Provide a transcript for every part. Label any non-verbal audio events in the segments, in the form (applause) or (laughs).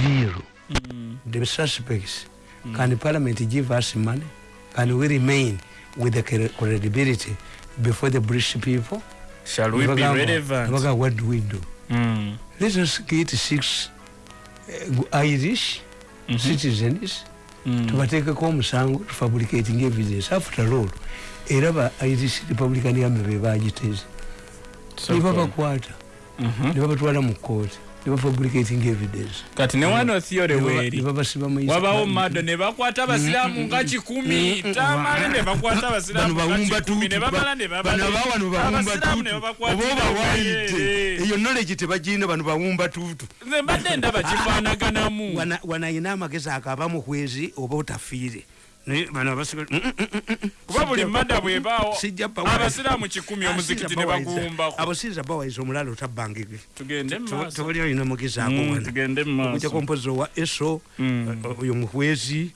view mm. the suspects mm. can parliament give us money can we remain with the credibility before the british people. Shall we be relevant? what do we do? Mm. let us get six uh, irish mm -hmm. citizens mm. tubatekeko omusango tufabricating evidence after all era ba irish republican army bebagiteze nibabakwata nibabatwala mu kooti nebafabricating evidence kati ne wano theory weri wabawo mado ne bakwata abasiraamu nga kikumi. Tamale nga kikumi. Ne bamala ne babawano bawumba tutu oba obawayite eyo knowledge tebagirina bano bawumba tutu nze mbadde ndaba (laughs) kifaanaganamu. Wanayina amagezi akabamu kwezi oba otafiire kuba buli mada bwebaawo abasiraamu kikumi omuzikiti ne baguwumbako abasiiza bawaisa omulala otabbangige tugende tobali olina mugezi akowanakujjako mpozi owa eso oyo muhwezi.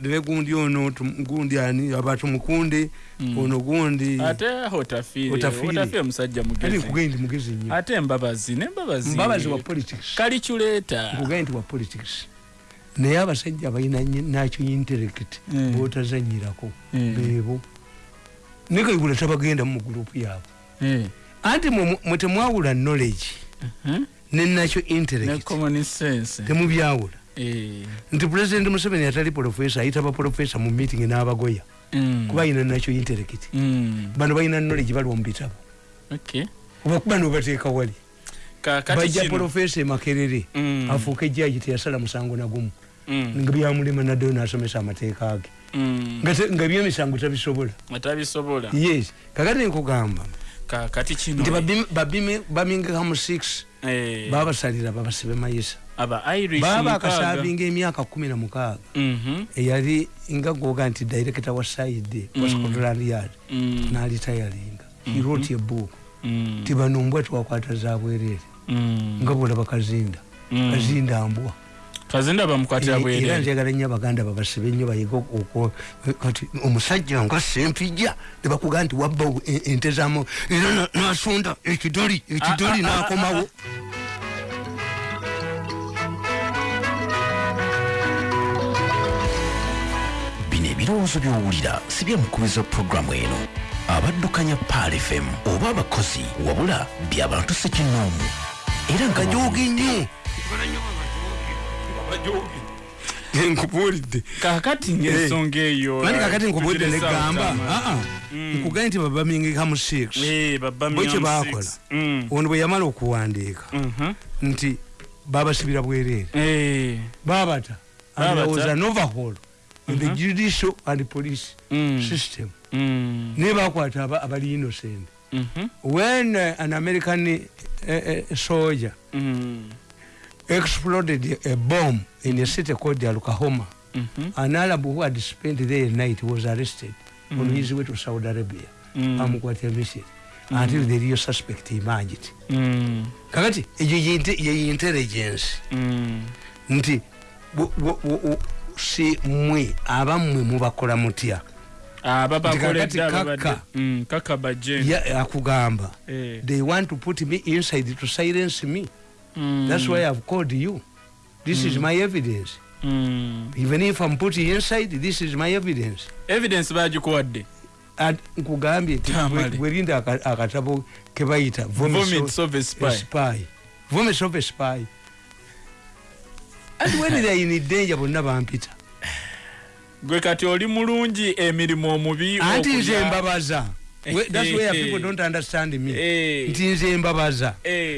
Nebegundi ono gundi ani abatu mukunde ono gundi. Ate otafiire omusajja mugezi. Mugezi nyo ate embabazi nembabazi mbabazi. Wa politics. Kaliculeta nkugaye nti wa politics naye abasajja balina nakyo intellect mm. botazanyirako mm. bebo nekaigula tabagenda mu gurupu yaabwe. Mm. anti mwetemwawula knowledge uh-huh. nenakyo intellecttemubyawula nti president museveni atali profesa ayita baprofesa mu meeting n'abagoya. Kuba ayina nakyo intellect bano balina knowledge baliwa mu bitabo. Obakuba nobateeka wali. Bajja profesa emakerere afuuka ejjaji teyasala musango nagumu. Nga byamulema naddeo nasomesa amateeka ge mm. nga byemisango tabisobola yes. Kakati nkugamba nti babingekamu 6 eh. babasalira babasibe mayisa baba akasavinga emyaka kumi na mukaaga. Mm-hmm. eyali nga goga nti director wa side wa scotland yard nalitayalinga he wrote a book. Ti bano mbwa twakwata zabwerere nga bolaba kazinda. Kazinda mbwa kazinda bamukwatira bwere era njagala nnyo abaganda babasibe nnyo bayiga kati omusajja nga sempija ne bakuga nti wabba ente zamu era nasonda ekidoli ekidoli nakomawo. Bino ebirowoozo byowulira si byamukubiza puroguramu eno. Abaddukanya pal fm oba abakozi wabula byabantu sekinoomu era nga jogi nnyo abajogi nkubulidde kakati ngaensonga eyo mani kakati nkubulidde negamba nkugaye nti babamingikamu 6 bo kyebakola ono bwe yamala okuwandiika nti babasibira bwereere babata andowooza novahol in the judicial and police system. Naye bakwata abali innocent. When an american uh, uh, soldier exploded a bomb in a city called Oklahoma. Mm -hmm. An Arab who had spent there a night was arrested mm -hmm. on his way to Saudi Arabia. Mm -hmm. Amukwatira mission mm -hmm. until the real suspect emerged. Mm -hmm. Kakati ejo ye intelligence. Mm -hmm. Nti si mwe abammwe mubakola mutya. kaka mm, akugamba eh. they want to put me inside to silence me Mm. That's why I've called you. This mm. is my evidence. Mm. Even if I'm putting inside, this is my evidence. Evidence bagikuwadde. nkugambye bwerinda akatabo kebayita vomits of a spy vomits of a spy and when they are in danger bonna bampita gwe kati oli mulungi emirimu omubi anti nze mbabaza that's where (laughs) people don't understand me. Nti nze mbabaza.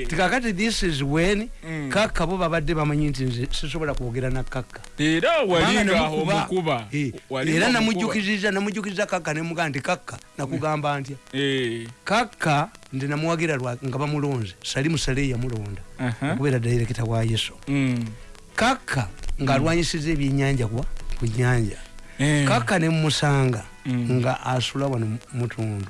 Tikakati this is when mm. kakka bo babadde bamanyi nti nze sisobola kwogera na kakka era namujjukiriza namujjukiriza kakka nemugaa nti kakka nakugamba ntya? Kakka nze namuwagira nga bamulonze salimu sale yamulonda okubeera dairekita wa yeso mm. kakka ngaalwanyisiza ebyenyanja ku nyanja kakka nemusanga mm. nga asula wano mutundu.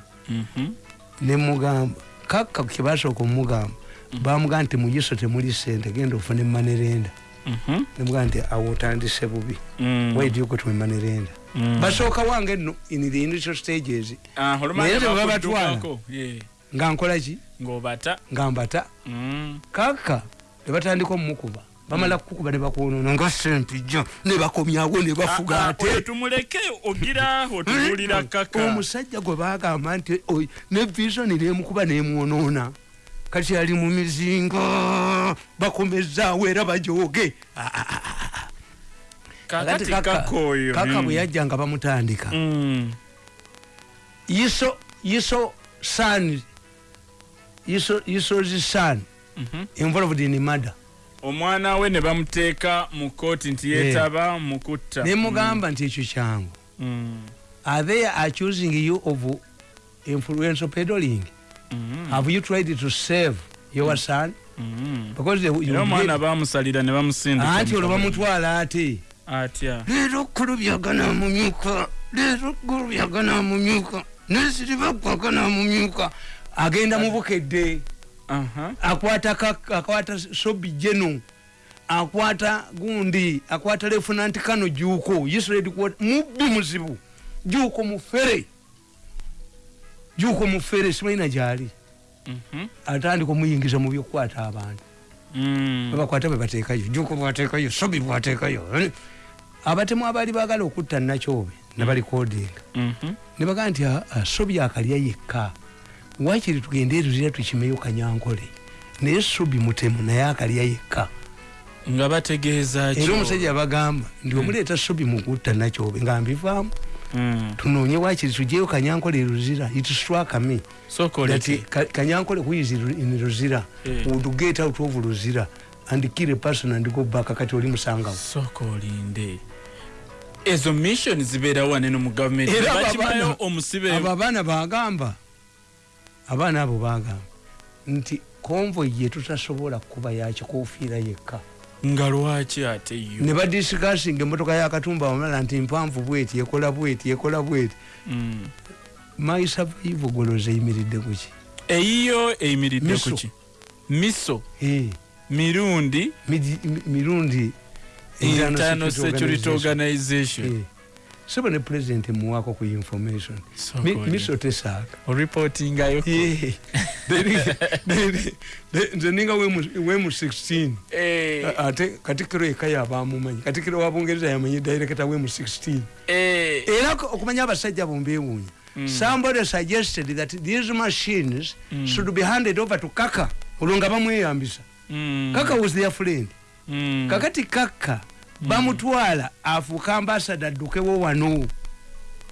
Nemugamba kaka kyebasooka omugamba mhm. bamugamba nti muyiso temuli sente genda ofune manerenda mhm. nemugaa nti awo otandise bubi. Mm. waidyokotwemanerenda mm. basooka wange no in the initial stages. Ah, naye tebabatwala nga nkolaki nga mbata. Kaka nebatandika omumukuba bamala kukuba ne bakwonona nga sempijja ne bakomyawo ne bafuga ah, ah, ate. tumuleke ogira otubuulira kaka omusajja gwe bagamba nti ne visoni nemukuba nemwonoona. Kati ali mu mizinga bakomezaawo era bajooge. Kaka bwe yajja nga bamutandika. Mm. iso iso san iso isozi san mhm. involved in murder omwana we ne bamuteeka mu kooti nti yetaba mukutta nemugamba nti ekyo kyangu. Mm. are they accusing you of influential peddling? Mm. have you tried to save your son? Omwana bamusalira ne bamusinda anti olwo bamutwala ate? Atya? Leero kulubyagana mumyuka leero kulubyagana mumyuka nesiri bakwagana mumyuka agenda mubukedde akwata akwata sobi jeno akwata gundi akwata lefunanti kano juko israeli mubbi muzibu juko mufere juko mufere simaina jali. Mhm. atandika omuyingiza mu byokukwata abantu. Mm. babakwata bebatekayo juko bwatekayo sobi bwatekayo abatemu abaali bagala okutta nakyobe nabalikodinga mhm. nebagaa nti ah, ah, sobi akalya yekka wakiri tugende eruzira tukimeyo kanyankole. Naye subi mutemu naye akalya yekka. Nga bategeeza era omusajja bagamba ndi hmm. omuleeta subi mukutta nakyobe nga mbivaamu. Hmm. tunoonye wakiri tujeyo kanyankole eruzira ituswakame kanyankole kuizi in ruzira eh. would get out of ruzira and kill a person and go back? Kati oli musangawo soka olinde. Ezo mission zibeerawo waneno mu gavumenti bakimayo omusibe abo abaana bagamba abaana abo bagamba nti konvoy yetutasobola kuba yakikofiira yekka. Nga lwaki ate yo? Ne badisikasinga emotoka yakatumba wamala nti mpanvu bweti ekola bweti ekola bweti. Mm. my survival goloza eyimiridde kuki eyiyo eyimiridde kuki miso. mirundi? Mirundi. Internal security organization soba ne president muwako ku information. Miso tesaka oripotingayo nze ninga wemu 16 eh. ate katikiro ekaya abamumanyi katikiro wa bungereza yamanyi director wemu 16 eh. era okumanya abasajja bombewunya mm. somebody suggested that these machines mm. should be handed over to kaka olwo nga bamweyambisa mm. kaka was their friend. Kakati kaka bamutwala afuuka ambasada addukewo wano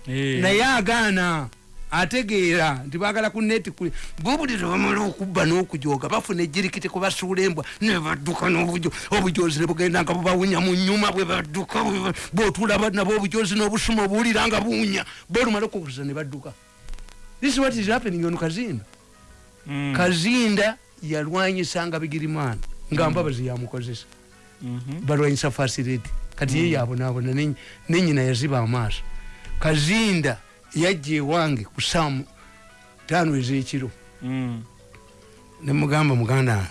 eh. naye agaana ategeera nti bagala ku neti bobulira bamala okubba n'okujoga bafuna ejirikiti kubasuula embwa nebadduka obujozi nebugenda nga bubawunya mu nyuma bwe badduka botula nabo obujozi n'obusuma obuwulira nga buwunya bolumala okukuza ne badduka this what is happening on kazinda mm. kazinda yalwanyisanga bigirimana nga mm. mbabazi yamukozesa balwanyisa fasireti kati ye yabonabona nenyina yaziba amaaso kazinda yajja ewange kusaamu tano ezekiro. Mm. nemugamba muganda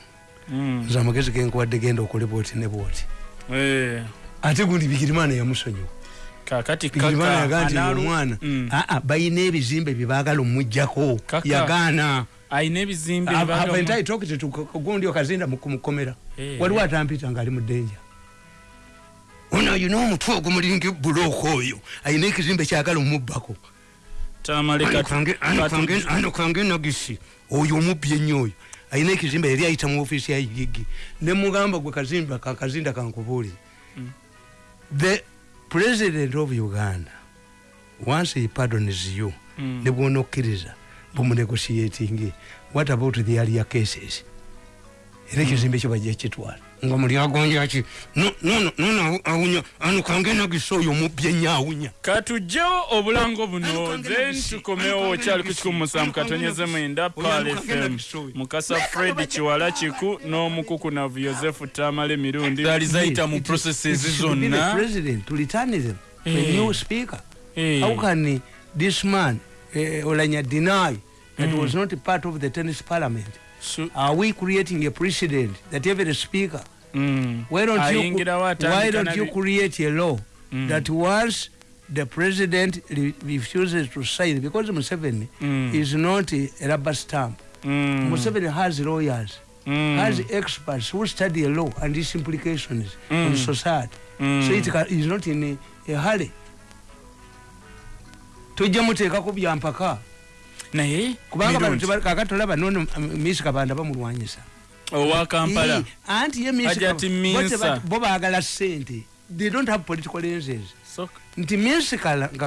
mm. nze amagezi genkuwadde genda okole bwoti ne bwoti. Eh. ate gundi bigirimana yamusonyiwa. Bigirimana yaganti omwana. Mm. aa bayina ebizimbe byebagala omujjako yagaana aina ebizimbe gundi okazinda mukumukomera eh. waliwo atampita ngaali mudenja ono ayina omutwe ogumulinga ebulooka oyo. Ayina ekizimbe kyagala omubbako. Ano kange nagisi oyo omubbi ennyo oyo. Ayina ekizimbe yali ayita mu ofiisi ya igigi. Nemugamba gwe kazimba kakazinda kankubuulire mm. the president of uganda once he pardons you. Mm. Nebwona okkiriza bumunegotiating what about the earlier cases? Era ekizimbe ekyo bajja kitwala nga muli agonjaki nono awunya ano kangenagisa oyo mubye nnyo awunya. Katugjewo obulango buno then tukomewo okyali ku kikumi musanvu katonyeze mwenda pal fm mukasa fred kiwala kiku n'omukukunavu yosefu tamala emirundi zaali zayita mu processes zonna how can this man uh, olanya deny that mm. was not part of the tennis parliament. So, Are we creating a precedent that every speaker, mm. why don't you, why don't you create a law mm. that once the president re refuses to sign, because Museveni mm. is not a rubber stamp. Mm. Museveni has lawyers. Mm. has experts who study a law and its implications Mm. on society Mm. so it is not in a, a hurry tojja muteekako byampaka naye kubanga bano mirungi. teba- kakati olaba nono miss kabanda bamulwanyisa owa kampala. Eh, anti ye Miss bo baagala sente they don't have political lenses. Nti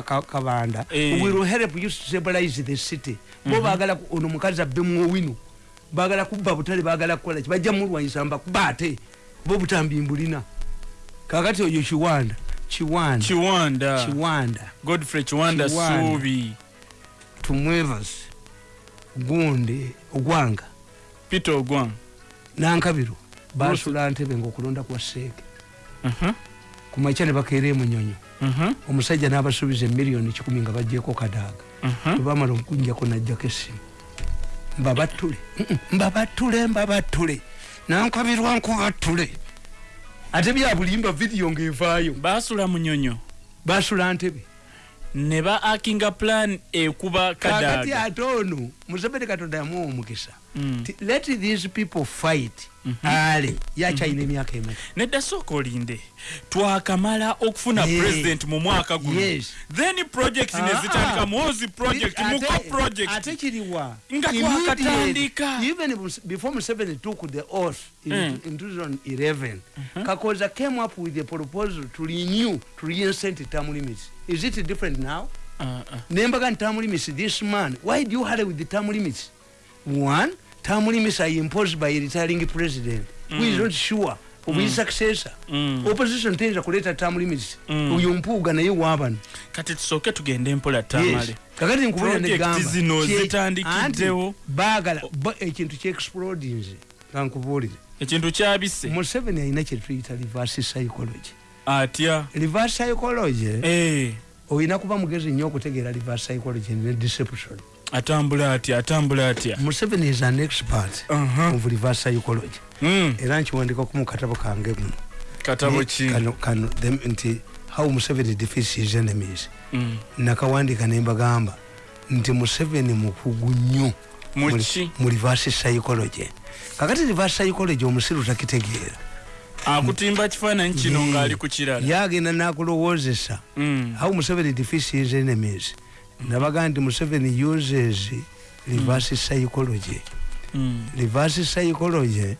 ka- kabanda Eh. will help you stabilize the city. Bo baagala ku- ono mukazi abbemu owino baagala kubba butale baagala kukola ki? Bajja mulwanyisa mbakuba ate. Bo butambi mbulina. Kakati oyo kiwanda. Kiwanda. Kiwanda. Godfrey Kiwanda. suubi tumwevas gundi ogwanga. Peter ogwang. Nankabiro basula ntebe ngaokulonda kwa seeke Mhm, kumakya ne bakeera emunyonyo mhm, omusajja n'abasuubiza emiliyoni kikumi nga bajjeko kadaaga mhm. bwebamala okunjako najjako essimu. Mbabattule mbabattule mbabattule nankabirwa nkubattule ate byabulimba vidiyo ng'evaayo. Basula munyonyo. Basula ntebe ne ba akinga plan ekuba kakati kadaaga ate ono museveni katonda yamuwa omukisa Mm. Let these people fight. Mhm. ale yakyalina emyaka emeka nedda sooka olinde twakamala okufuna Eh, president mu mwaka guno. Yes. then project Ah, nezitandika ah. muozi project Ate- muko ate project kiriwa. Nga twakatandika. even before museveni took the oath in, Mm. in 2011 kakoza came up with a proposal to renew to reinstate term limits is it different now? Ah, ah. nembaga nti term limits this man why do you hurry with the term limits? One term limits are imposed by a retiring president. Who is not sure? Of his successor? Mm. opposition teyinza kuleeta term limits. Mm. oyo mpuuga naye waabano kati tusooke tugende mpola tamale kakati Project negamba zino Kye- zitandikiddewo. anti baagala bo- ekintu kyexplodinze kankubuulire ekintu kyabise museveni alina kyetuyita reverse psychology atya reverse psychology Eh, olina kuba mugezi nnyo okutegeera reverse psychology ne deception. Atambula atya atambula atya? Museveni is an expert Aha. of reverse psychology. Mm, era nkiwandikaku mu katabo kange guno katabo ki? kano- kano them- nti how museveni defeats his enemies. Mm. nakawandika nembagamba nti museveni mukugu nnyo mu reverse psychology. Kakati reverse psychology omusiru takitegeera akutimba kifaananyi kino Yeah. ng'ali ku kirala yagenda nakulowoozesa Mm. how museveni defeats his enemies nabaga nti museveni uses reverse psychology Mm. reverse psychology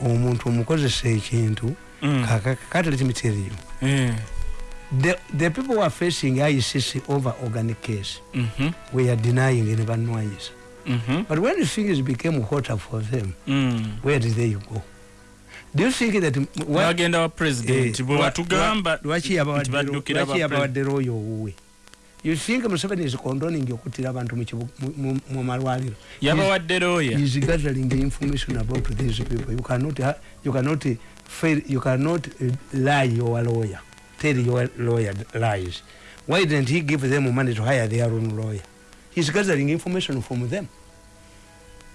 omuntu omukozesa ekintu Mm. tell you Eh. the, the people who are facing ICC over organic case Mhm. we are denying ne banwanyisa Mhm. but when things became hotter for them Mm. where did they go do you think that bagenda wa president Eh, bwe lwa- lwaki yabawadde- royo owuwe? You think museveni is condoning okuttira abantu mu malwaliro? Yabawadde looya is gathering the information about these people. You cannot you cannot uh, fail you cannot uh, lie your lawyer. Tell your lawyer lies. Why didn't he give them money to hire their own lawyer? He's gathering information from them.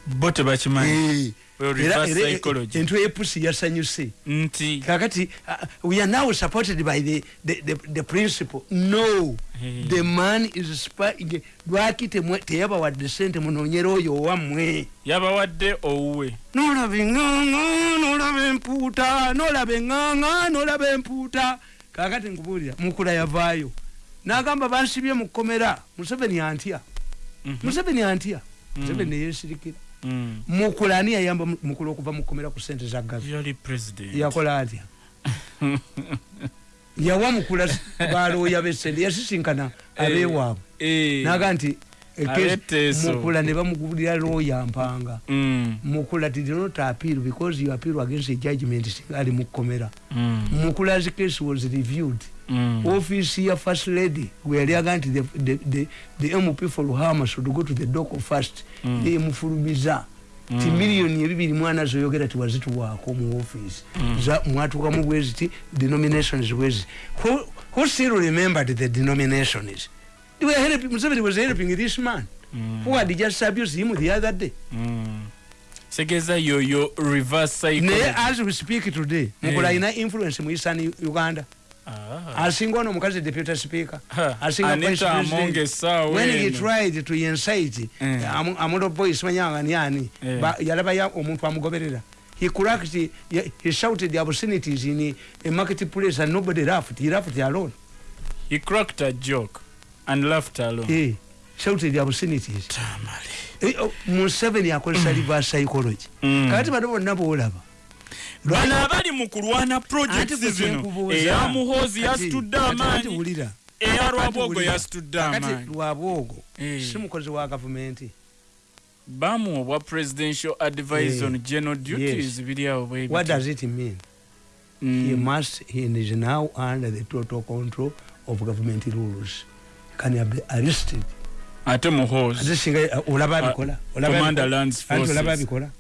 Bo tebakimanyi Eh, Well, era- reverse era- psychology. entwe epusi yasanyuse nti. Kakati uh, we are now supported by the, the, the, the principle no. Eh. the man is spying lwaki temwe- teyabawadde sente munonyera oyo owammwe yabawadde owuwe. Nolaba eŋŋaŋa nolaba empuuta nolaba eŋŋaŋa nolaba empuuta kakati nkubuulira mukula yavaayo. N'agamba bansibye mu kkomera museveni antya Mhm. museveni antya museveni neyesirikira Mm. mukula ani yayamba mu- mukula okuva mu kkomera ku sente za gavi yakola atya (laughs) yawa mukula balooya besente yasisinkana abeewaabwe Eh. naga nti mukula ne bamugulira looya mpanga Mm. mukula did not appeal because you appeal against a judgment ali mu kkomera Mm. mukula's case was reviewed Mm. office ya first lady weyali aga nti the, the, the, the mp for luhama should go to the doco first. Mm. emufulumiza ti miliyoni ebibiri mwana zoyogera tiwazituwaako mu office. Za- mwatuukamu bweziti denominations bweziti who, who still remembered the denominations? They were helping, Museveni was helping this man. Mm. who had just abused him the other day. Mm. segeza yoyo reverse naye psychology as we speak today mukula alina influence mu eastern uganda. Asinga ono omukazi deputy speaker. Asinga vice president. When he tried to incite eh. amulo boy simanyanga ni ani eh. yalaba omuntu amugoberera. He cracked he, he shouted the obscenities in a marketplace and nobody laughed. He laughed alone. He cracked a joke and laughed alone. He shouted the obscenities. Tamale. Eh, oh, museveni akozesa reverse psychology. Mm. kati bano bonna boolaba bano abali mu kulwana projects zino eya muhozi yasitudde amaanyi. eya lwabwogo yasitudde amaanyi. Lwabwogo si mukozi wa gavumenti? Bamu obwa presidential advice on general duties. Biri awo bwe what does it mean? Mm. he must he is now under the total control of government rules. Can he be arrested? Ate muhozi. Ate singa olaba abikola? Olaba abikola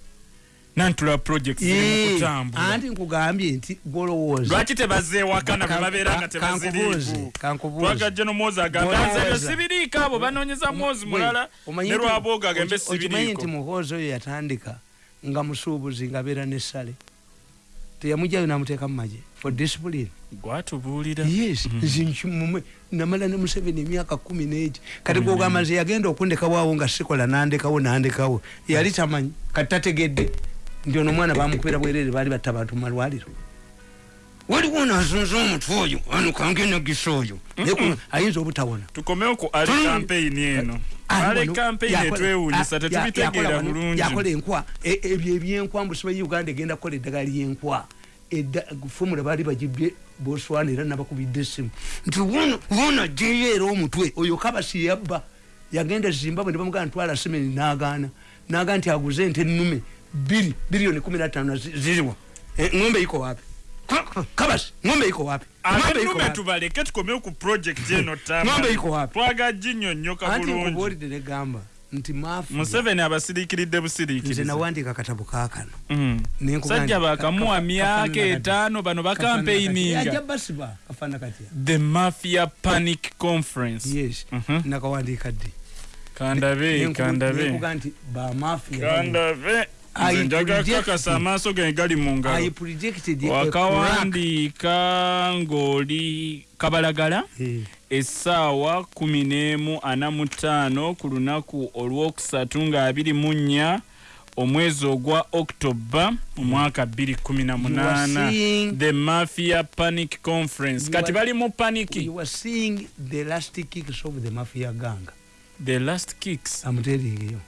nantula project ziri kutambula. anti nkugambye nti golowooza. Lwaki tebazeewakana bwe babeera nga tebaziriiku twagajja nomwozi agambanze sibiriiko abo banoonyeza mwozi mulala ne lwabooga agambe sibiriiko okimanyi nti muhoozi oyo yatandika nga musuubuzi ngaabeera nessale teyamujayo namuteeka mu magye for discipline. Gwatubuulira. Yes mm-hmm. namala ne museveni emyaka kumi n'egi kati gwogamba nze yagenda okundekawaawo nga sikola nandekawo nandekawo yali tamanyi kati tategedde nti ono omwana bamukubira bwerere baali batta bantu mumalwaliro waliwo nazunza omutwe oyo ano kangenagisa oyo ayinza obutawona. Tukomeo ku ali kampeyini eno. Ale kampeyini etwewunyisa tetubitegeera bulungi. yakola enkwa. E, ebyo ebyenkwa mbusiba uganda egenda kukola eddagala lyenkwa. Fomula baali bagibye boswana era nabakubidde esimu nti wona jeyo era omutwe oyo kabasi yabba. Yagenda zimbabwe nebamugana ntwala semeni nagaana. Naga nti aguze nte enume bili bilioni kumi na tano ziliwa e, ngombe iko wapi? Kabasi ngombe iko wapi? Ngombe tubaleke tukomeo ku project eno (laughs) tama. Ngombe iko wapi? Twaga jinyo nyoka bulungi. anti kubori dele gamba nti mafu museveni abasirikiridde busirikirize nze nawandika akatabo kaakano mm. sajja bakamuwa myaka etaano bano bakampeininga the mafia panic conference. Yes. Uh -huh. nakawandiika ddi? Kandabe kandabe. nti bamafia kandabe njagakakasa amaaso ge gali mu ngalo. Wakawandiika ng'oli kabalagala essaawa kumi n'emu ana mu ttaano ku lunaku olwokusatu nga abiri mu nnya omwezi ogwa octoba omwaka 218 the mafia panic conference. Kati bali mu paniki? The last kicks amuterigeyo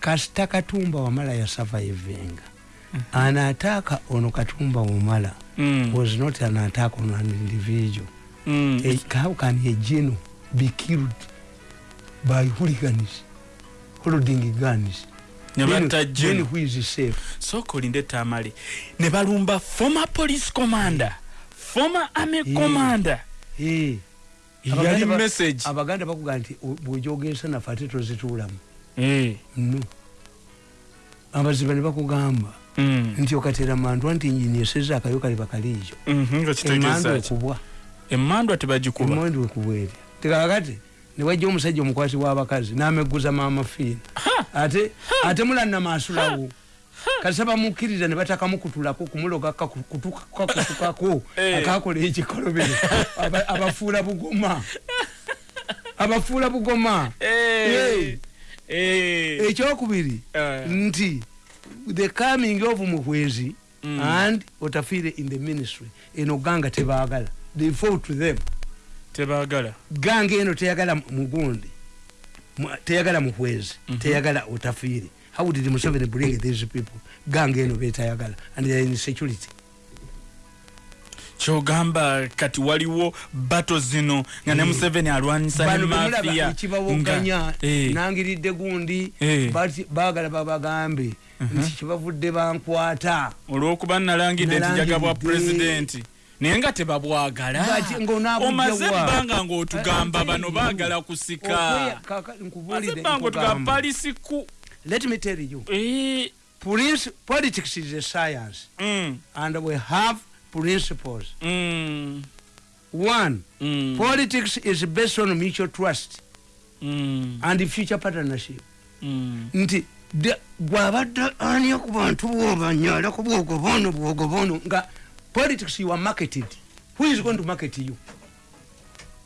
kasita katumba wamala yasavaivinga mm -hmm. anaataka ono katumba wamala mm. was not an attack on an individual mm. a, how can a geno be killed by hooligans holding guns sokolinde tamale ne balumba former police commander former army yeah. commander yeah. yali message abaganda bakuga nti bwejogesa nafe ate tozituulamu Eh. Abaziba ne bakugamba. Mm. nti okatera mandwa nti nyini eseza akayo kali bakaliijo. Mhm, emandwa ekubwa emandwa tebagikuba emandwa ekubwa eri tekakati newajja omusajja omukwasi w'abakazi n'ameguza maama fiina ate ate mulanna maasulawo kasa bamukkiriza ne batakamukutulako kumuloga kutukako (laughs) eh. akakola ekikolobero (laughs) abafuula bugoma. (laughs) Abafuula bugoma. Eh. Eh. Ekyokubiri uh. nti the coming of muhwezi mm. and otafire in the ministry eno ganga tebagala. They fall to them. Tebagala. Ganga eno teyagala mugundi teyagala muhwezi mm -hmm. teyagala otafire. How did museveni bring these people? Ganga eno betayagala. And they are in security kyogamba kati waliwo bato zino nga ne museveni alwanyisa nekibawoganya eh. nangiridde gundi eh. bagala babagambe uh-huh. nti kibavudde bankwata olwokuba nalangidde nti njagabwa pulezidenti naye nga tebabwagala omaze ebbanga ngaotugamba bano bagala kusika ebbanga otugamba palisiku let me tell you eh. politics is a science mm. and we have principles. Mm. One, mm. politics is based on mutual trust mm. and future partnership. Mm. Nti gwabadde ani ku bantu bwobanyala ku bwogo bono bwogo bono nga politics you are marketed who is going to market you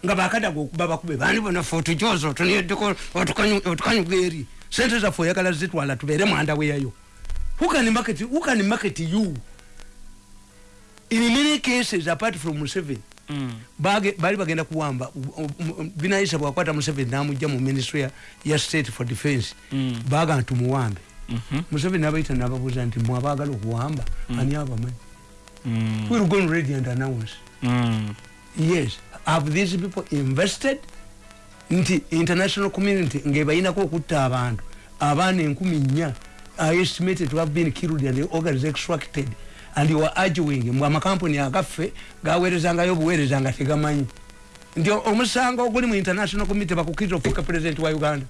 nga bakadaga okuba bakube bandi bonafe otujoza otunieddeko otukanyuga eri sente zaffe oyagala zitwala tubeere mwandaweyayo who can market, who can market you in many cases apart from museveni Mm. bali bagenda kuwamba binayisa bwakwata museveni namujja mu ministry ya, state for defense Mm. baga nti muwambe Mhm. museveni nabaita nababuuza nti mwabagala okuwamba ani abamanyi Mm. we'll go on ready and announce Mm. yes have these people invested nti international community ngebayinako okutta abantu abaana enkumi nnya are estimated to have been killed and organs extracted and you are arguing mbw amakampuni agaffe gaweerezangayo obuweereza nga tegamanyi nti omusango oguli mu international community bakukiriza ofuuka president wa uganda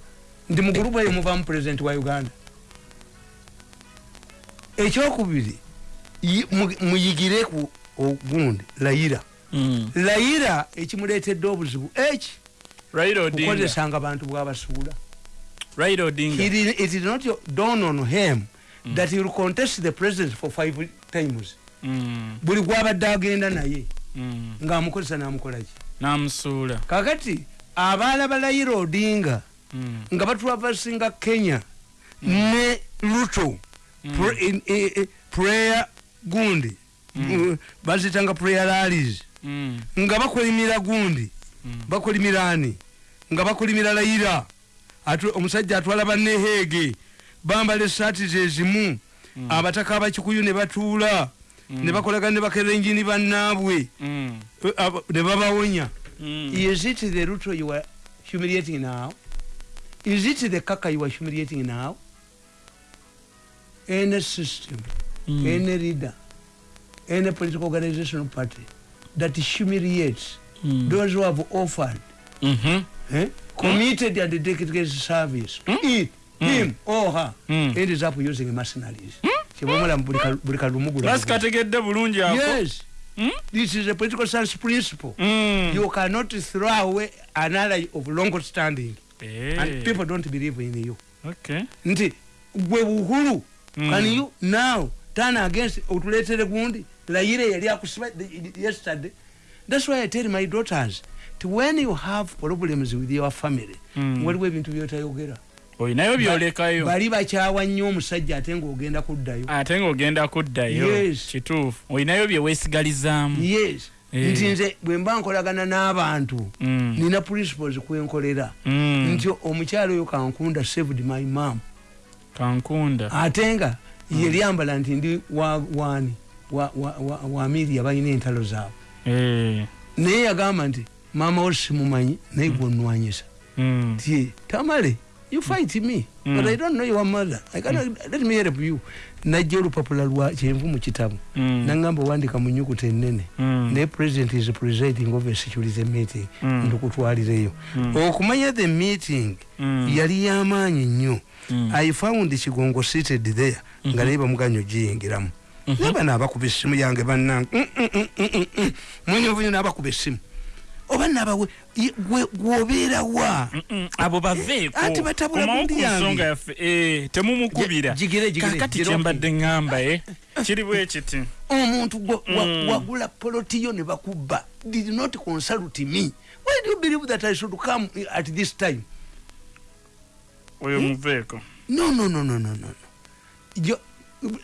nti mu gurupu eyo muvamu president wa uganda ekyokubiri yi- mu- muyigireku ogundi layira Mm. layira ekimuleetedde obuzibu eki Raila Odinga. kukozesanga abantu bwabasuula Raila Odinga. It is- it is not your- dawn on him that he will contest the president for five times Mm. buli gwabadde agenda naye Mm. ngaamukozesa namukolaki Namusuula. kakati abaala ba layira odinga Mm. nga batwavasinga kenya ne luto prayer gundi bazitanga prayer rallies Mm. nga bakolimira gundi bakolimira ani nga bakolimira layira omusajja atwala banneheege bambala esaati zezimu abataka abakikuyu ne batuula ne bakolagana ne bakerenjini bannaabwe Mm. Eh, ne babawonya Mm. is it the ruto you are humiliating now is it the kaka you are humiliating now any system Mm. any leader any political organization or party that humiliates Mm. those who have offered Mhm. eh, committed and dedicated service to it, him or her Mm. ends up using mercenaries kibamala ka- buli kalumugu Lasi kategedde bulungi yes Mm? this is a political science principle Mm. you cannot throw away an ally of long standing Eh. and people don't believe in you Okay. nti gwe buhulu Mm. can you now turn against otuleetere gundi layire yali akusiba yesterday that's why i tell my daughters when you have problems with your family Mm. waliwo ebintu byotayogera Oyinayo byolekayo. bali bakyawa nnyo omusajja ate ngaogenda kuddayo Ate ng'ogenda kuddayo. Kituufu. Oyinayo bye weesigalizaamu. yes Eh. nti nze bwe mba nkolagana n'abantu Mm. nina principles kwenkolera Mm. nti omukyalo oyo kankunda saved my mam Kankunda. ate nga ye lyambala nti ndi wa- waani wa- miria balina entalo zaabwe Eh. naye yagamba nti maama wo simumanyi naye gwenwanyisa Mm. nti tamale you fight me Mm. but i don't know your mother. I cannot, let me help you. Najja olupapula lwa kyenvu mu kitabu Mm. nangamba wandika mu nyukuta ennene Mm. naye president is presiding over security meeting. Mm. ndikutwalireyo Mm. okumanya the meeting Mm. yali yamaanyi nnyo. Mm. i found kigongo seated there. Nga naye bamuganya ogiyingiramu naye bano abakuba essimu yange bannange mwenyevunya n'abakuba essimu oba nabawe gwobeerawa abo baveeko Anti batabula Komawo gundi ku yange. nsonga yaffe. Eh, temumukubira. Kakati kyembadde ŋŋamba e kiri bwe kiti? Omuntu Mm. wagula polotiyo ne bakubba. Did not consult me. Why do you believe that i should come at this time? Oyo muveeko. No no no no no no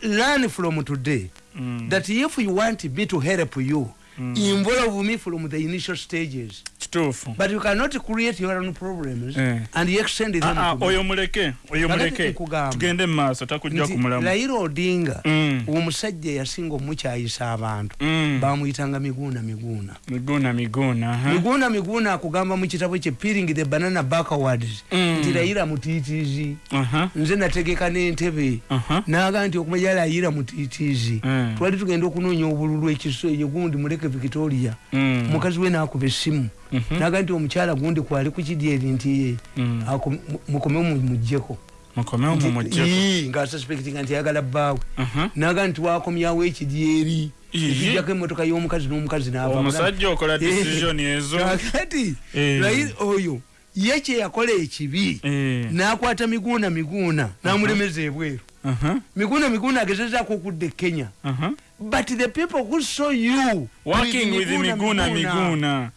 learn from today Mm. that if you want me to help you involve me from the initial stages kituufu but you cannot create your own problems Eh. and extend them Ah, ah, oyo muleke oyo muleke nkugamba. tugende maaso takujja Nti kumulamu Raila Odinga Mm. omusajja yasinga omukyayisa abantu Mm. bamuyitanga miguuna miguuna miguuna miguuna aha. miguuna miguuna akugamba mu kitabo kye peeling the banana backwards Mm. nti Raila mutiitiizi Aha, nze nategeka n'entebe aha. naga nti okumanya Raila mutiitiizi Mm. twali tugenda okunoonya obululu ekiso eyo gundi muleke victoria Mm. mukazi we nakuba essimu Mhm. naga nti omukyala gundi kwali ku kidyeri nti ye Mm. ako- mu- mukomeo mumugjeko mumujjeko ngaasuspectinga nti ayagala bbaawe Aha. naga nti wakomyawo ekidyeri Iye. ekijjako emotoka y'omukazi n'omukazi n'ava omusajja okola (laughs) decision ezo kakati Eh. Oyo ye kyeyakola ekibi Eh. n'akwata miguuna miguuna n'amulemeza ebweru Aha, miguuna miguuna agezezaako okudda e kenya aha. But the people who saw you working with miguna miguna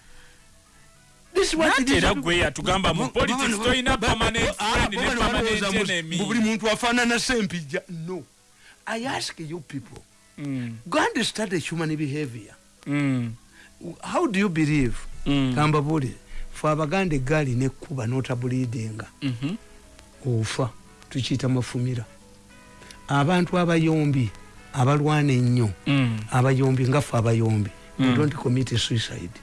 This is what it nate is. era gwe yatugamba mu politics tolina permanent friend ne permanent enemy. buli muntu afaanana sempijja no. I ask you people Mm, go and study human behavior. Mm, how do you believe? Mm, kambabulire fe abaganda eggaali nekkuba notabulidinga mhm, ofa tukiyita mafumira. Abantu abayombi abalwana ennyo mm. abayombi nga ffe abayombi Mm. don't commit suicide.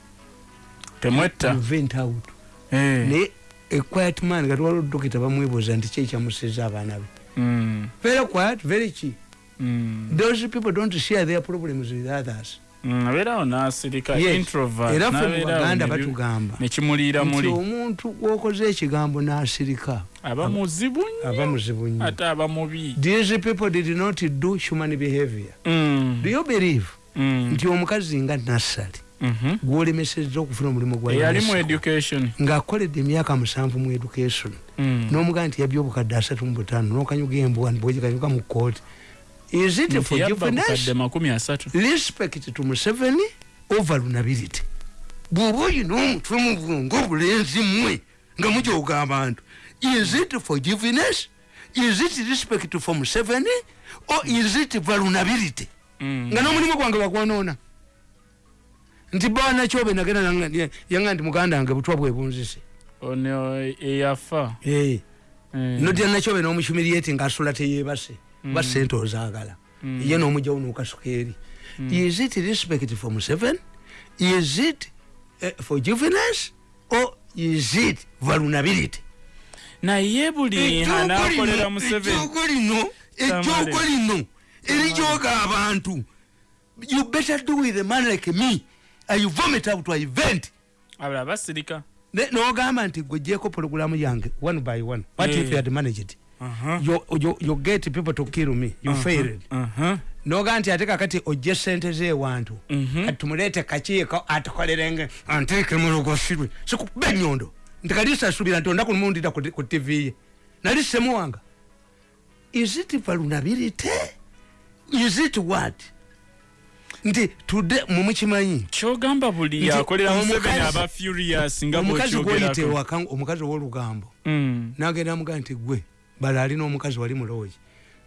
Temwetta? Vent out. Eh, naye equiet man kati waliwo dokita bamwebuuza nti ki ekyamuseza abaana be? Mm, very quiet very mm, those people don't share their problems with others mm, abeerawo n'asirika era ffe mu n'abeerawo baganda ne bi- batugamba nekimuliira muli. omuntu gwokoze ekigambo n'asirika. Aba muzibu nnyo. ate aba mubi. These people did not do human behavior. Mm, do you believe mm, nti omukazi nga nassali mhm. gwolemesezza okufuna omulimu ng'akoledde emyaka musanvu mu education. Mm. n'omugaa nti yabya obukadde asatu mu butaano n'okanyuga embwa bwegikanyuga mu kooti is it forgiveness respect to museveni over lunability. Bw'oba oyina omutwe mu bwongo obulenzi mmwe nga mujooga abantu is it forgiveness? Is it respect for museveni? Or is it vulnerability Mm. nga n'omulimu gwange bagwonoona nti banakyobe nagenda nanga- yanga nti muganda wange butwa bwe bunzise ono eyafa. Eh, nodya nakyobe n'omuhumiriati ngaasula teyebase Mm. ba sente ozaagala Mm. ye n'omugjawo n'okasuka eri is it respect for museven is it uh, forgiveness? Or is it vulnerability? Naye buli museveni ejjoogo lino ejjoogo lino erijooga abantu. You better do with a man like me. I vomit out I vent. Abala basirika. N'ogamba nti gwejeeko pologulamu yange one by one what if Eh. you had managed Aha. you, you, you get people to kill me. You Aha. failed. Aha. noga nti ate kakati ojje sente zewantu Mhm. kati tumuleete kakiiko atukolerenge anteeke mulogosirwe sikuba enyondo nti kalisasubira nti ondaku lumundira ku ku tv ye. Nali semuwanga is it vulnerability is it what? Nti tudde mumukimanyi kyogamba buli Nti yakolera museveni omukazi- aba furious nga omukazi gwoyita bwokyogerako ewaka omukazi owolugambo. Mm. nagenda amugaa nti gwe bala alina omukazi wali mulooyi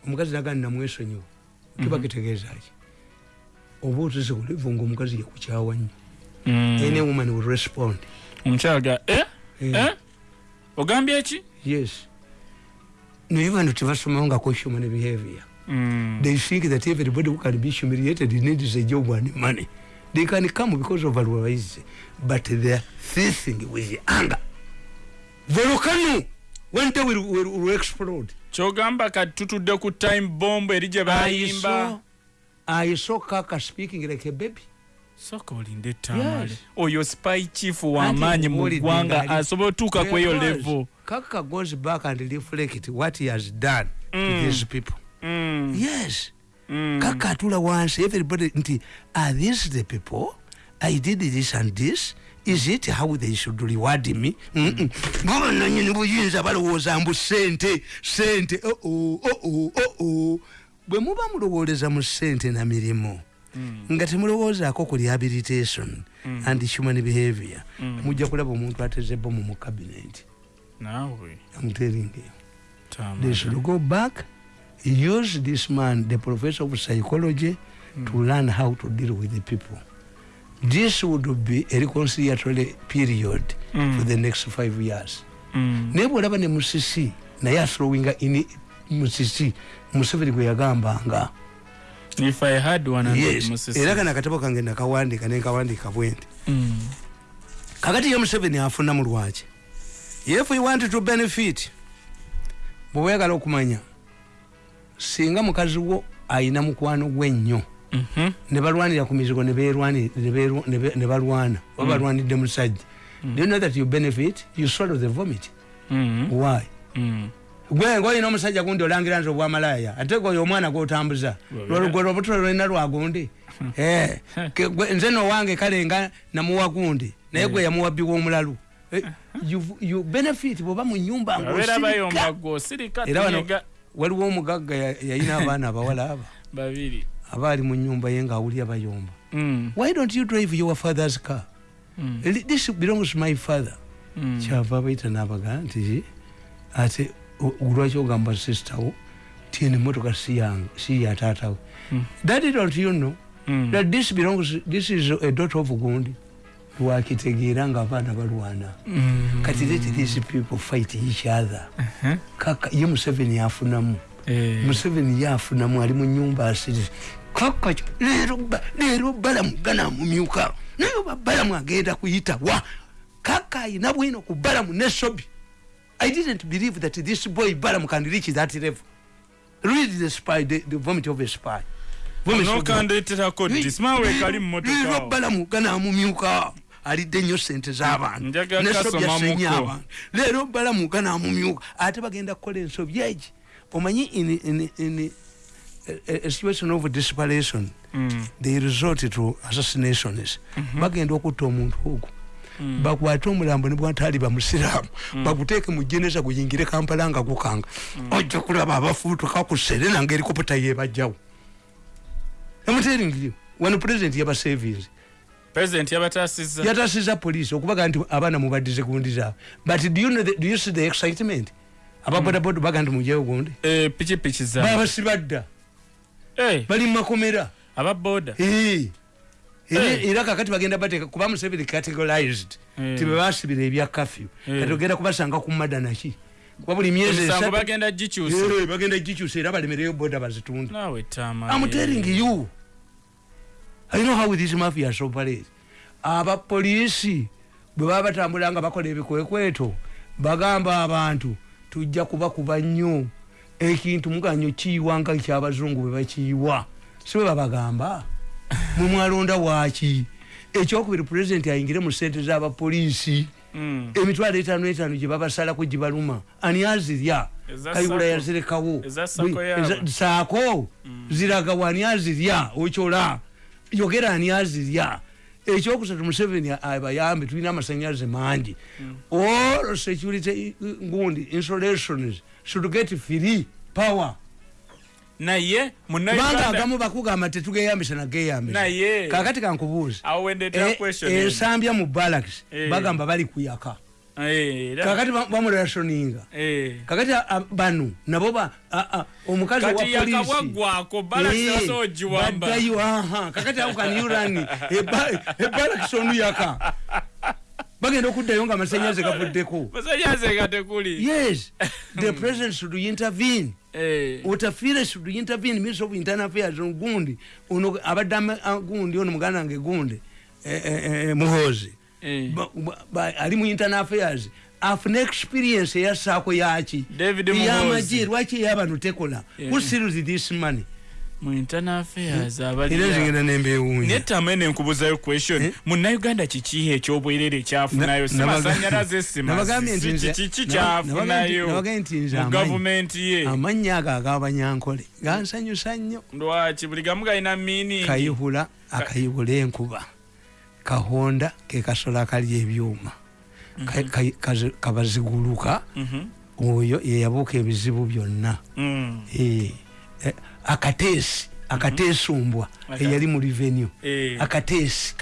omukazi naga namwesonyiwa kiba kitegeezaki oba otesekulivu nga omukazi yakukyawa nnyo. Mm. any woman will respond. Omukyala ga eh? Eh. Eh? ogambye eki yes. Naye bantu tebasomangako human behavior Mm. they think that everybody who can be humiliated needs a job and money. They can come because of otherwise but they're thirsting with anger. Volcano day will, will, will explode kyogamba kati tutudde ku time bomb eri gye bayimba I saw Kaka speaking like a baby. soka olinde etamale Yes. oyo spy chief w'amaanyi mu ggwanga asobola otuuka ku eyo level Kaka goes back and reflect what he has done Mm. to these people. Mm. Yes. Mm. Kaka atula wansi everybody nti are these the people? I did this and this. Is it how they should reward me? Mm-mm. Bo bannannyini buyinza balowooza mbu sente sente oh oh oh. bwe muba mulowooleza mu sente na mirimu nga temulowoozaako ku rehabilitation and human behavior mujja kulaba omuntu ateze bomu mu cabinet. Tamale. They should go back, use this man, the professor of psychology, to learn how to deal with the people. This would be a reconciliatory period Mm. for the next five years. Mm. naye bwolaba ne musisi naye athrowinga in musisi museveni gwe yagambanga if i had one hundred yes Musisi. era kana akatabo kange nakawandika nenkawandiika bwenti Mm. kakati ye museveni afunamu lwaki if you want to benefit bwewegala okumanya singa mukazi wo ayina mukwano gwe ennyo Mhm. Ne balwanira ku mizigo ne balwana. Oba balwanidde musajja do you know that you benefit? You swallow the vomit. Mm. why? Mm. gwe ngaolina omusajja gundi olangira nti obwamalaya ate gwe oyo omwana gwotambuza. (laughs) Gwe lwobuto lwolina lwagundi Eh, nze nowange kale nga namuwa gundi naye gwe yamuwa bbi w'omulalu. Eh, (laughs) you- you benefit bwoba mu nyumba babeera bayomba ng'osirika. gwe osirika era wano waliwo omugagga ya- yalina abaana abawala aba. (laughs) Babiri aba ali mu nyumba ye ngaawulya bayomba Mm. why don't you drive your father's car Mm. This belongs my father Mm. kyava abaita nabaga nti ate olwaki ogamba sister wo tieni motoka si yange si ya taatawe Mm. that don't you know Mm. that this belongs this is a daughter of gundi lwakitegeera nga abaana balwana Mm. kati let these people fight each other Uh-huh. kaka ye museveni yafunamu Eh. museveni yafunamu ali mu nyumba asiri kaka kyo, leero leero balamu ganamumyuka naye oba balamu agenda kuyitawa kaka ayina bwino ku balamu ne sobi. I didn't believe that this boy balamu can reach that level. Read the spy the, the vomit of a spy. Leero balamu ganamumyuka alidde nnyo sente z'abantu. Njagala ne sobi kasomamukko. asenye abantu. Leero balamu ganamumyuka ate bagenda kukola ensobi. Egi omanyi situation of desperation Mm. they resort to assassinations bagenda okutta omuntu ogwo bakwate omulambo ne bwataali bamusiraamu baguteeke mu jeneza guyingire kampala nga gukanga. Ojja kulaba abafuutuka ku serena nga erikoputa yebajjawo emuteringiri wano pulezidenti yabasevinzi president yabatasiza yatasiza poliisi okubaga nti abaana mubaddize gundi zaabwe but do you, know the, do you see the excitement? Ababodaboda baga nti mujeyo gundi? Eh, pikipiki za babasibadda bali mu makomera ababoda Eh. Era- kakati bagenda bateeka kuba museveni categorized. Tibebasibira ebya kafyu. Kati ogenda kubasanga ku mada naki kuba buli myezi bagenda gikyusa. Era balemereyo boda tama I'm telling you. I know how these mafias operate. abapoliisi bwe baba batambula nga bakola ebikwekweto bagamba abantu tujja kubakuba nnyo ekintu muganyo kiyiwa nga kyabazungu bwe bakiyiwa. Si bwe babagamba? (laughs) Mwe mwalonda waaki? Ekyokubiri pulezidenti ayingire mu sente z'abapoliisi Mm. emitwalo etaano etaano gye babasalako gye baluma. Ani azirya? Kayibula yazirekawo. Saako ziraga wani azirya? Okyola. Yogera ani azirya? Ekyokusatu museveni abayambe tulina amasanyalaze mangi. All security ngundi installations should get free power. Naye kubanga munauganda agamu bakugamba tetugeyambisa nageyambisa naye kakati kankubuuza awo wendetera E- question eno. ensambya mu barracks Eh. bagamba bali kuyaka Eh, kakati ba- bamulasoninga eh. kakati a- a- bano nabo ba a- a, omukazi wa kati polisi yakabwaggwako balakiraso ogiwamba baddayo aha kakati ako kaniurani (laughs) ebalakisi onuyaka bagenda okuddayo nga amasanyaze gavuddeko. Yes. (laughs) The president should intervene. Eh, utafire should intervene minister of internal affairs. Gundi ono abadde ama- a- gundi ono muganda wange gundi eh, eh, eh, muhozi eh. Ali mu internal affairs. Afuna experience eyasaako yaki yamaje lwaki eyabano tekola who steals this money mu internal affairs era abali nzingenda nembewunya netama ene nkubuzayo question. Eh? munauganda kiki ekyobwerere ekyafunayo Na- si nabaga- masanyalaze nabagambye nti nze- kiki naba- kyafunayo? mu gavumenti ye. Amannya ago agabanyankole gansanyusa nnyo lwaki? Buli gamu galina miiningi kayihula akayihula enkuba. Kahonda ke kasolo akalya ebyuma. Kazi- kabaziguluka. Mhm. oyo yeyabuuka ebizibu byonna. Mm. Eh, eh, akateesi akateesumbwa Aka- eyali mu revenue. Eh. akateesi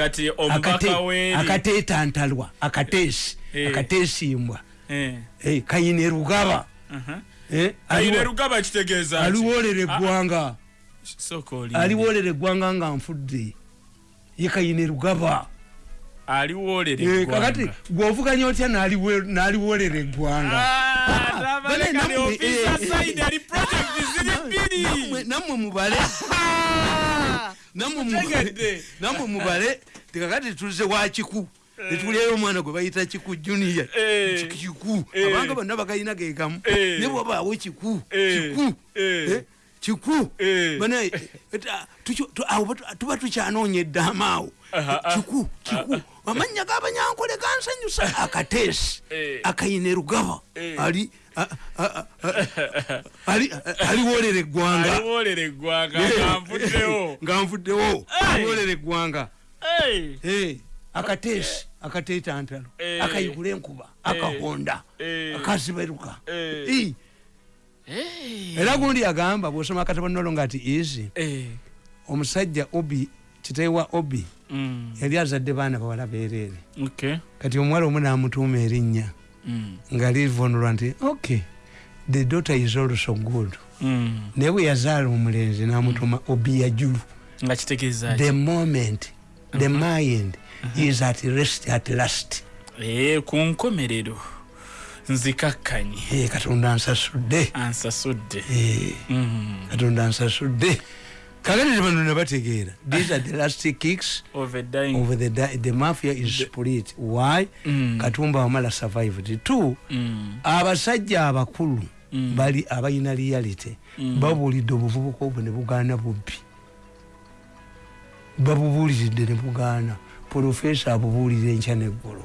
akateetantalwa akateesi Eh. akateesimbwa Eh. Eh, kayine rugaba. Ki? aliwolera Ah, eggwanga. Aliwolera eggwanga nga nfudde. Ye kayine rugaba. Kakati gwovuganya otya n'aliwolera eggwanga Ah, nammwe, eh, eh. Nammwe- mubale. (laughs) Nammwe mubale. Tekakati tuze wa kiku. Netulyayo omwana gwe bayita kiku junior. Eh. kiku. Eh. abanga bonna bagayina gegamu Eh. ne bwabaawo kiku. Eh. kiku. Eh. Eh, kiku. Eh. banaye awo tuba tukyanoonya eddaama awo. Ah. kiku kiku. Amannya g'abanyankole gansanyusa. Akateesi. Eh. akayine rugaba Eh. ali- aliwolera eggwanga. Aliwolera eggwanga Eh, nga nvuddewo (laughs) nga nvuddewo Hey. aliwolera eggwanga. Akateesi akateetantalo. Eh. akayigula enkuba akahonda akaziberuka. Era gundi agamba bwosoma akatabonolo nga ati isi Eh. omusajja obi kiteewa obi mm. yali azadde baana bawala bereere okay. kati omuwala omu namutuuma erinnya. Nga livunulwa nti ok the daughter is also good. Mm. naye bwe yazaala omulenzi namutuma obi yajulu. Nga kitegeeza the moment the mind is at rest at last. Ee ku nkomerero. Nzikakkanye Eh, katonda ansasudde. Ansasudde. Eh, Mm. katonda ansasudde kakati tebano nebategeera these are the last kicks over dying of the, the mafia is split why Mm. katumba wamala survived two Mm. abasajja abakulu Mm. bali abalina reality Mm. babuulidde obuvubuka obwo ne bugaana bubbi babubuuliridde ne bugaana profesa abubuulira enkya neggulu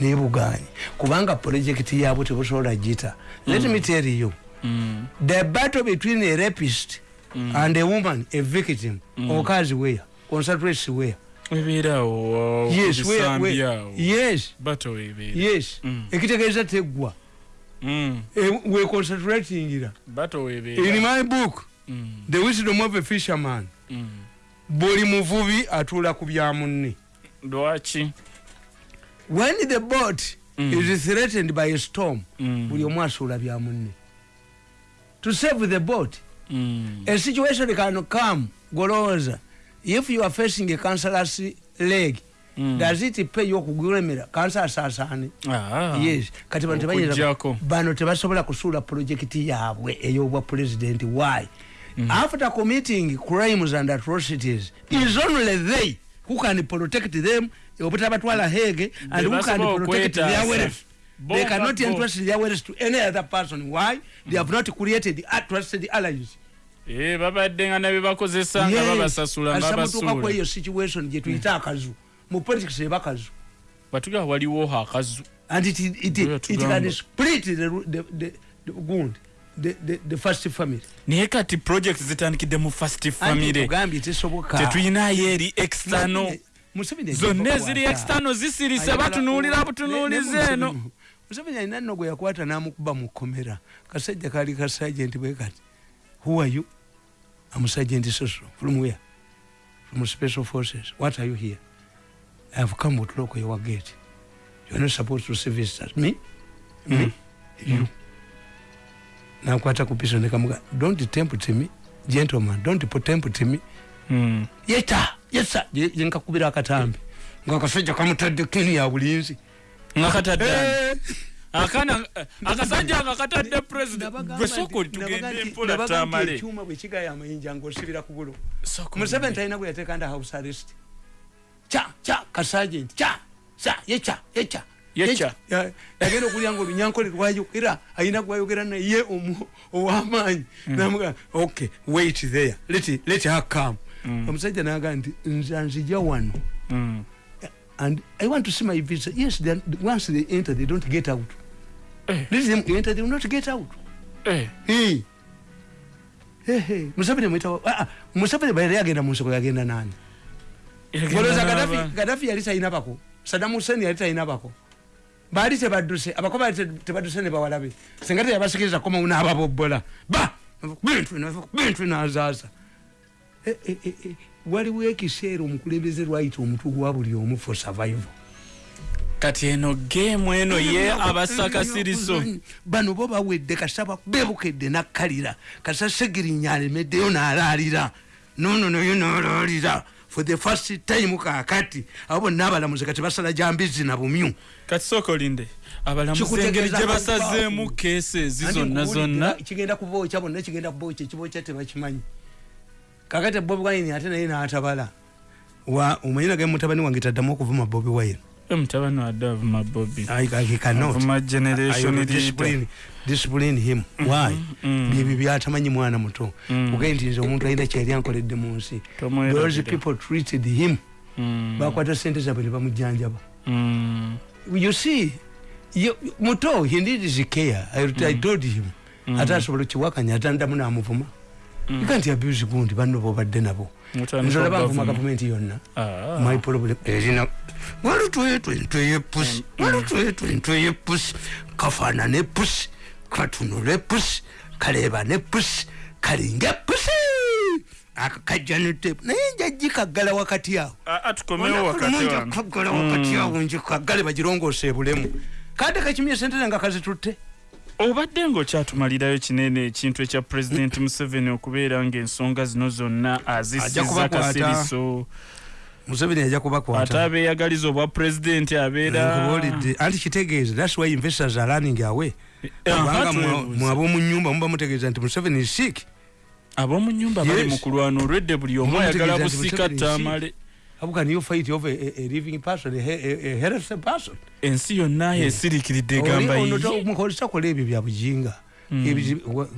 naye bugaanye kubanga projekiti yaabwe tebusobola gita let me tell you Mm. the battle between a rapist and a woman a victim occurs where concentrates where ebeerawo yes where, where awo yes. Bato webeera. Yes. Mm. ekitegeeza teggwa. Mm. Eh, we concentratingira. Bato in webeera my book Mm. the wisdom of a fisherman. Mm. buli muvubi atuula ku bya munne. Lwaki? When the boat Mm. is threatened by a storm Mm. buli omu asuula bya munne. To save the boat Mm. a situation can come golowooza if you are facing a cancerous leg Mm. does it pay you okugulemera kansa asaasaane Ah. yes. Kati bano tebayinza Okuggyako. bano tebasobola kusuula projekiti yaabwe ey'obwa president. Why? After committing crimes and atrocities is only they who can protect them. Obutabatwala hege and who can protect their wealth they nga cannot entrust their wealth to any other person. Why? They have not created a trusted allies Eh, babadde nga nabye bakozesa nga babasasula mutuuka babasuula kweyo situation gyetuyita akazu. Mu politics eba kazu batugaa waliwo akazu. And it, it, it, it tugamba. can split the, the, the, the gund the, the, the first family. Naye kati project zitandikidde mu fast Anti famire ogambye tesoboka. Tetuyinayo eri external. Zonna eziri kukwata. external zisirise Ayagala- batunuulira ne- butunuulizi ne- eno museveni alina nno gwe yakwata n'amukuba mu kkomera kasajja kaali ka sergeant bwe kati. Who are you? Am sergeant soso from where? From special forces. What are you here? I have come to lock your gate. You are not supposed to see visitors. Me? Me? You? Nakwata ku piso nekamuga don't tempt me gentleman. Don't tempt me. Mm. yeta yesa yenkakubira akatambi. Ngaakasajja kamutadde keni ya bulinzi nga katadde Eh. akana akasajja nga katadde president. gwe sooka oli tugende empola tamale ekyuma bwe kigaya amayinja ngaosibira ku bulo museveni talina gwe yateeka nda house arrest. Kya kya kasagenti kya sa yeca yeca Yeca. Ya- yagenda okulya nga olunyankole lwayogera ayina gwayogera naye ow'amaanyi namuga okay wait there. Let, let her come. Omusajja naga nti nze nzija wano. Mm. And I want to see my visa. Yes, they, once they enter, they don't get out. Eh. Let them enter, they will not get out. Eh. Hey. Hey, hey. Museveni mwita ah, ah, Museveni bayali yagenda mu nsoko yagenda nani? Golooza Gaddafi Gaddafi yali talina bako. Saddam Hussein yali talina bako. Baali tebadduse, abako baali te- tebadduse ne bawalabe. Singa teyabasikiriza koma unaababobbola. Ba! Bintu bintu bino azaaza. Eh, eh, eh, eh. Waliwo ekiseera omukulembeze lwayita omutwe gwa buli omu for survival. kati eno geemu eno ye abasakasiriso bano bo bawedde kasaba bebukedde nakkalira. Kasa segirinya alemeddeyo n'alaalira. Nono naye n'alaalira for the first time kakati abo bonna abalamuzi kati basala jambizi na bumyu. Kati sooka olinde abalamuzi engeri gye basazeemu keesi ezi zonna zonna. kigenda kubookya bonna kigenda kubookya ekibookya tebakimanyi kakati bobi wine ate naye n'atabala. Omanyi nage mutabani wange taddamu okuvuma bobi wine? Mutabani wadde avuma bobi. Discipline, him. Why? mm. byebyo byatamanyi mwana muto. Mm. ogende nti nze omuntu alina kyali ankoledde mu nsi. Those people treated him. Mm. bakwata sente zabwe ne bamujjanjaba. Mm. you see muto he needs care. I, I told him. Ate asobola kiwakanya atandamu namuvuma you can't abuse gundi banno bobadde nabo. Mutandika nze olaba nvuma gavumenti. yonna. Ah. my problem erina walutwetwentweye pusi walutwetwentweye pusi kafaanane pusi katunule pusi kaleebane pusi kalinge pusi akakajjanute naye njagikaggala wakati awo. Kaggala wakati awo njikaggale bagirongose ebulemu. Kade kakimye sentene nga kazitutte obadde ngaokyatumalirayo kinene ekintu ekya pulezidenti museveni okubeera ngaensonga zino zonna azisiza kasiriso museveni ajja ate kubakwata abeeyagaliza obwa pulezidenti abeera nkubuulidde. Anti kitegeeze thats why investors are running away. Eh, kubanga aha, mwe twebuuza. ab'omu nyumba muba mutegeeza nti museveni is sick. Ab'omu nyumba bali mu kulwana. Olwedde buli omu ayagala busika si- tamale how can you fight over a, a living person a, a, a healthy person. Ensi yonna yesirikiridde egamba yiye mukolesa ebyo bya buginga Ebizi- wa-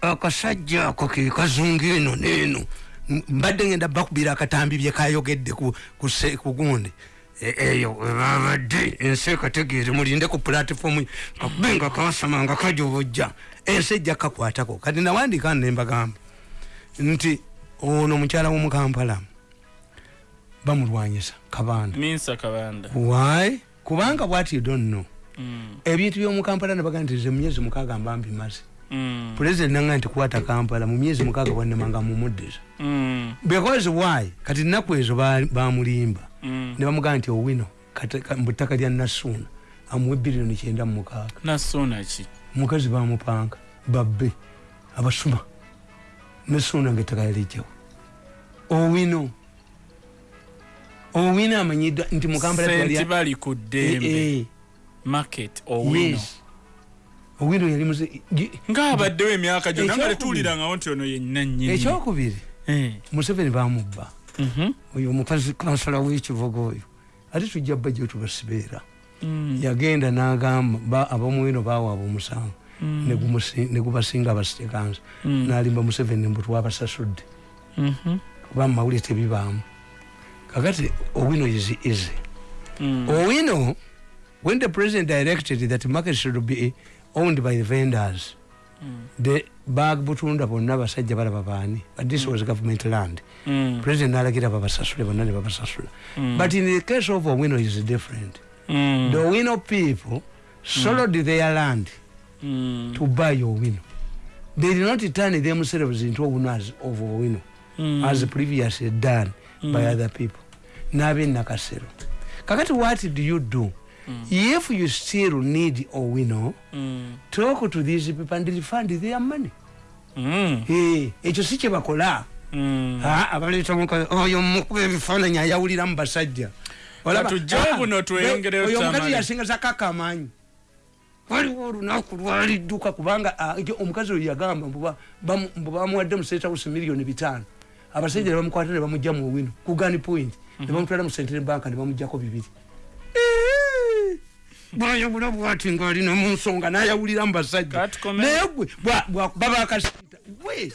akasajja ako ke kazunga eno neeno M- mbadde ngenda bakubira akatambi bye kayogedde ku- ku se- ku gundi. E- eyo webabadde ensi ekategeere mulinde ku pulatifomu kakube nga kasama nga kajobojja ensi ejja kakwatako kati nawandika nembagamba nti ono mukyala w'omukampala bamulwanyisa kabanda. Why? Kubanga bwati you don't know. Mm, ebintu byomukampala nebaga nti ze mumyezi mukaaga mba mbimaze mm, pulezidenti nanga nti kwata kampala mu myezi mukaaga bwanemanga mumuddiza mm, because why? Kati nnaku ezo ba- bamulimba ne bamugamba nti owino kate- ka- mu ttaka lya nasuuna amuwe biliyoni kyenda mu mukaaga. Nasona ki? Mukazi bamupanga babbe abasuma. Nasuuna nga ettaka yalijjawo owino owino amanyiddwa nti mukampala senti twalya- bali ku Eh, ddembe. Eh, market owino. Owino yali gi- ngaabaddewo emyaka gyonna nga Ekyokubiri. tetuwulirangawo nti ono yenna nnyini. Ekyokubiri? Eh, museveni bamubba. Mhm, oyo omukazi kansala w'ekivuga oyo. Ate tujja bajja tubasibeera mm, yagenda n'agamba ba- abamuwino bawaaba omusango ne gumusi- ne gubasinga abasitekansa Mm. n'alimba museveni mbu twabasasudde. Mhm, kuba mumawulire tebibaamu kakati owino is easy. Mm, owino when the president directed that the market should be owned by the vendors the bagutunda bonna basajja balaba baani but this was government land. Mm, president nalagira babasasule bonna ne babasasula. But in the case of owino is different. Mm, the owino people sold their land mm, to buy owino. They did not turn themselves into owners of owino mm, as previously done by other people nabenakasero kakati what do you do? If you still need owino mm, talk to these people and refund their money. Mm, Eh, ekyo si kyebakola mm. Abaleeta omukazi oyo mukuba ebifaananyi ayawulira mu basajja. Ah, omukazi yasinga zakaka amaanyi waliwo olunaku lwalidduka kubanga ah, omukazi oyo yagamba mbu ba- mbu bamuwadde mu state house miliyoni bitaano. Abasajja ne bamukwata ne bamugja mu wino ku gani point ne bamutwala mu central bank ne bamugjako bibiri. Bwayawula bwati ngaalina mu nsonga nayawulira mu basajja. Naye gwe bwa- bwakuba bakasita gwe